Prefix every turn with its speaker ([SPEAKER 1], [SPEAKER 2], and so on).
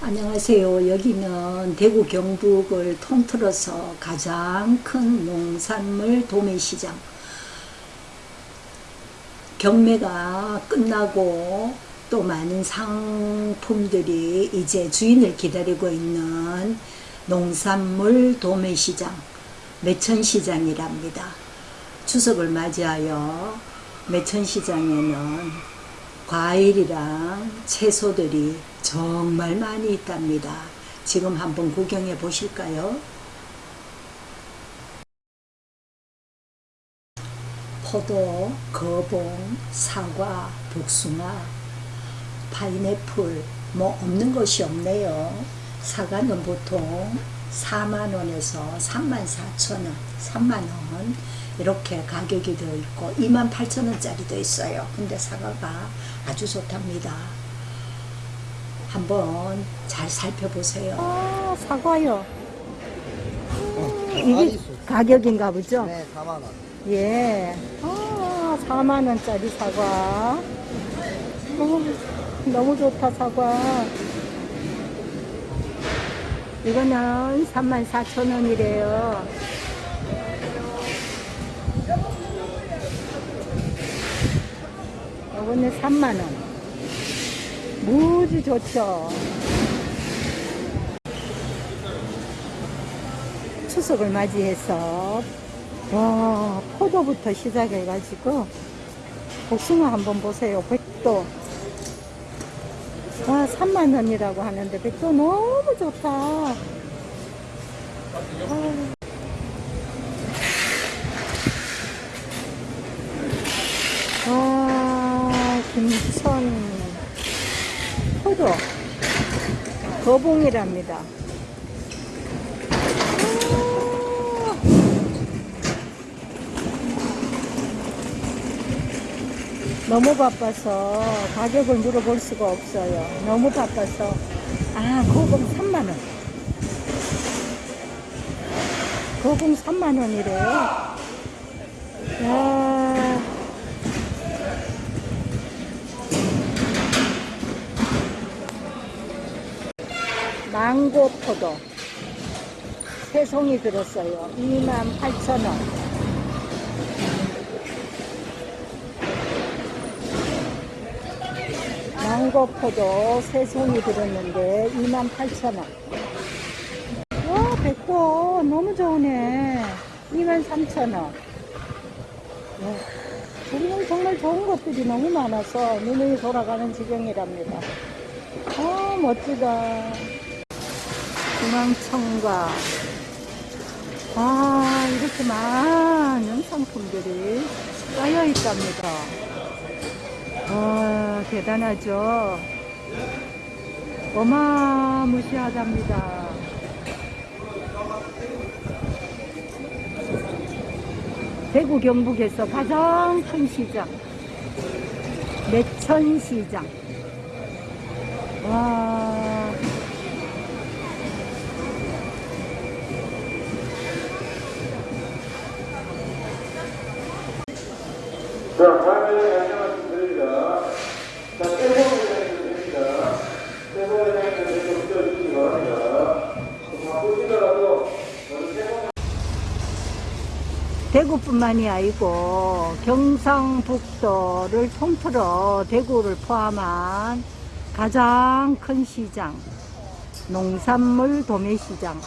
[SPEAKER 1] 안녕하세요. 여기는 대구 경북을 통틀어서 가장 큰 농산물 도매시장. 경매가 끝나고 또 많은 상품들이 이제 주인을 기다리고 있는 농산물 도매시장, 매천시장이랍니다. 추석을 맞이하여 매천시장에는 과일이랑 채소들이 정말 많이 있답니다. 지금 한번 구경해 보실까요? 포도, 거봉, 사과, 복숭아, 파인애플 뭐 없는 것이 없네요. 사과는 보통 4만원에서 3만 4천원, 3만원 이렇게 가격이 되어 있고 2만 8천원짜리도 있어요. 근데 사과가 아주 좋답니다. 한번 잘 살펴보세요. 아, 사과요. 이게 가격인가 보죠?
[SPEAKER 2] 네, 4만원.
[SPEAKER 1] 예. 아, 4만원짜리 사과. 어, 너무 좋다, 사과. 이거는 34,000원이래요. 이거는 3만원. 무지 좋죠. 추석을 맞이해서 와 포도부터 시작해가지고 복숭아 한번 보세요 백도 와 3만원이라고 하는데 백도 너무 좋다 아. 와 김천 포도 거봉이랍니다 너무 바빠서 가격을 물어볼 수가 없어요. 너무 바빠서. 아, 거봉 3만원. 거봉 3만원이래요. 야 망고 포도. 세 송이 들었어요. 28,000원. 망고포도 세 송이 들었는데 28,000원. 와, 백도 너무 좋으네. 23,000원. 정말 정말 좋은 것들이 너무 많아서 눈이 돌아가는 지경이랍니다. 아, 멋지다. 중앙청과 아, 이렇게 많은 상품들이 쌓여 있답니다. 와, 대단하죠. 어마무시하답니다. 대구 경북에서 가장 큰 시장. 매천시장. 와.
[SPEAKER 3] 자, 다음에
[SPEAKER 1] 대구뿐만이 아니고 경상북도를 통틀어 대구를 포함한 가장 큰 시장, 농산물 도매시장,